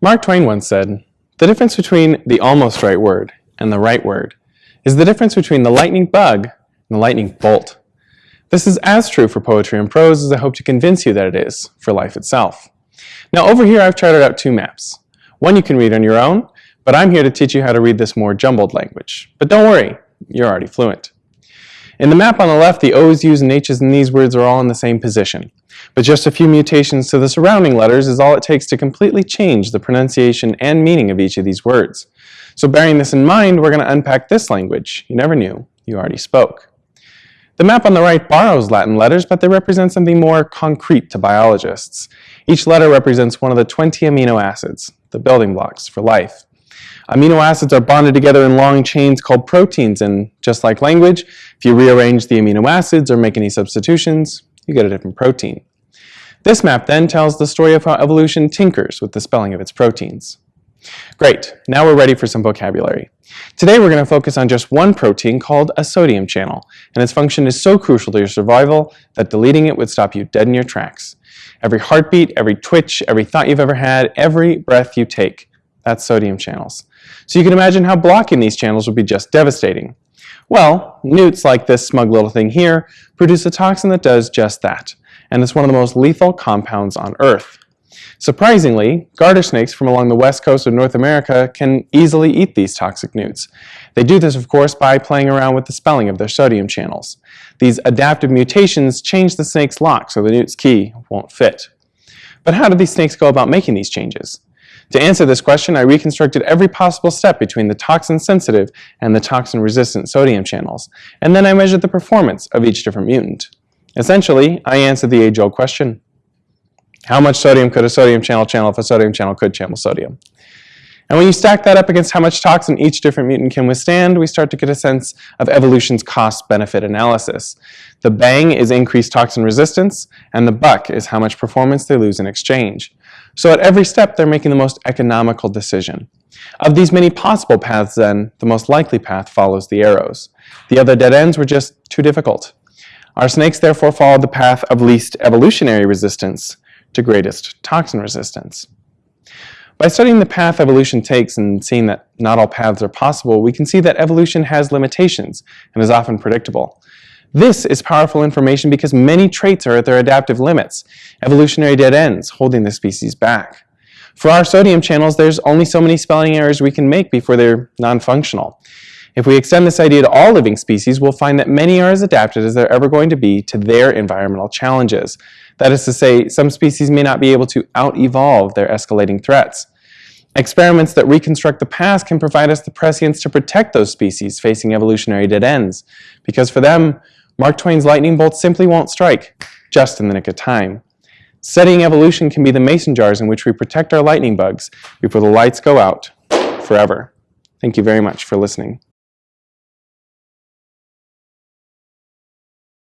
Mark Twain once said, The difference between the almost right word and the right word is the difference between the lightning bug and the lightning bolt. This is as true for poetry and prose as I hope to convince you that it is for life itself. Now over here I've charted out two maps. One you can read on your own, but I'm here to teach you how to read this more jumbled language. But don't worry, you're already fluent. In the map on the left, the O's, U's, and H's in these words are all in the same position. But just a few mutations to the surrounding letters is all it takes to completely change the pronunciation and meaning of each of these words. So bearing this in mind, we're going to unpack this language you never knew you already spoke. The map on the right borrows Latin letters, but they represent something more concrete to biologists. Each letter represents one of the 20 amino acids, the building blocks for life. Amino acids are bonded together in long chains called proteins, and just like language, if you rearrange the amino acids or make any substitutions, you get a different protein. This map then tells the story of how evolution tinkers with the spelling of its proteins. Great, now we're ready for some vocabulary. Today we're going to focus on just one protein called a sodium channel, and its function is so crucial to your survival that deleting it would stop you dead in your tracks. Every heartbeat, every twitch, every thought you've ever had, every breath you take, that's sodium channels. So you can imagine how blocking these channels would be just devastating. Well, newts like this smug little thing here produce a toxin that does just that, and it's one of the most lethal compounds on Earth. Surprisingly, garter snakes from along the west coast of North America can easily eat these toxic newts. They do this, of course, by playing around with the spelling of their sodium channels. These adaptive mutations change the snake's lock so the newt's key won't fit. But how do these snakes go about making these changes? To answer this question, I reconstructed every possible step between the toxin-sensitive and the toxin-resistant sodium channels, and then I measured the performance of each different mutant. Essentially, I answered the age-old question. How much sodium could a sodium channel channel if a sodium channel could channel sodium? And when you stack that up against how much toxin each different mutant can withstand, we start to get a sense of evolution's cost-benefit analysis. The bang is increased toxin resistance, and the buck is how much performance they lose in exchange. So at every step, they're making the most economical decision. Of these many possible paths then, the most likely path follows the arrows. The other dead ends were just too difficult. Our snakes therefore followed the path of least evolutionary resistance to greatest toxin resistance. By studying the path evolution takes and seeing that not all paths are possible, we can see that evolution has limitations and is often predictable. This is powerful information because many traits are at their adaptive limits, evolutionary dead ends holding the species back. For our sodium channels, there's only so many spelling errors we can make before they're non-functional. If we extend this idea to all living species, we'll find that many are as adapted as they're ever going to be to their environmental challenges. That is to say, some species may not be able to out-evolve their escalating threats. Experiments that reconstruct the past can provide us the prescience to protect those species facing evolutionary dead ends, because for them, Mark Twain's lightning bolt simply won't strike, just in the nick of time. Studying evolution can be the mason jars in which we protect our lightning bugs before the lights go out forever. Thank you very much for listening.